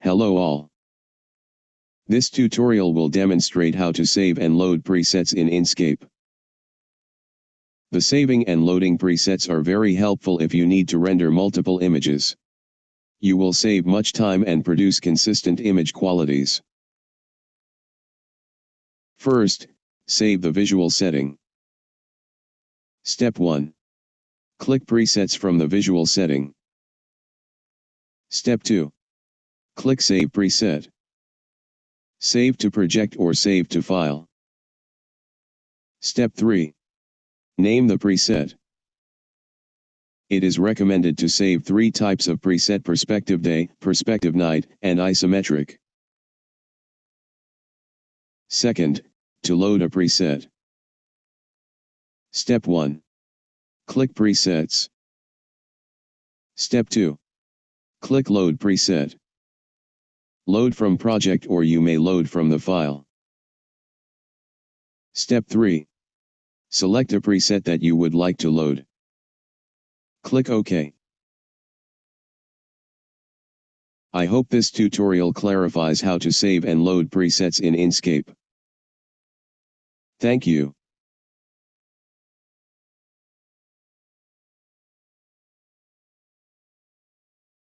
Hello all. This tutorial will demonstrate how to save and load presets in Enscape. The saving and loading presets are very helpful if you need to render multiple images. You will save much time and produce consistent image qualities. First, save the visual setting. Step 1. Click Presets from the visual setting. Step 2. Click Save Preset. Save to project or save to file. Step 3. Name the preset. It is recommended to save three types of preset perspective day, perspective night, and isometric. Second, to load a preset. Step 1. Click Presets. Step 2. Click Load Preset. Load from project or you may load from the file. Step 3. Select a preset that you would like to load. Click OK. I hope this tutorial clarifies how to save and load presets in Enscape. Thank you.